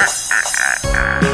Ah, ah, ah, ah.